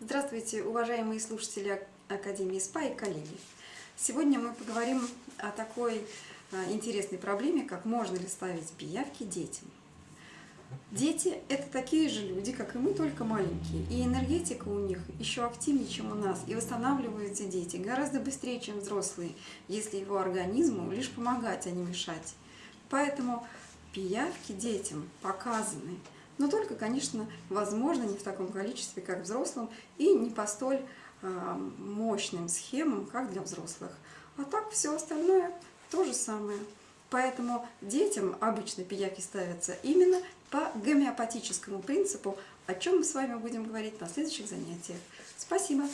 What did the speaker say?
Здравствуйте, уважаемые слушатели Академии СПА и коллеги. Сегодня мы поговорим о такой а, интересной проблеме, как можно ли ставить пиявки детям. Дети – это такие же люди, как и мы, только маленькие. И энергетика у них еще активнее, чем у нас. И восстанавливаются дети гораздо быстрее, чем взрослые, если его организму лишь помогать, а не мешать. Поэтому пиявки детям показаны – но только, конечно, возможно, не в таком количестве, как взрослым, и не по столь а, мощным схемам, как для взрослых. А так все остальное то же самое. Поэтому детям обычно пияки ставятся именно по гомеопатическому принципу, о чем мы с вами будем говорить на следующих занятиях. Спасибо!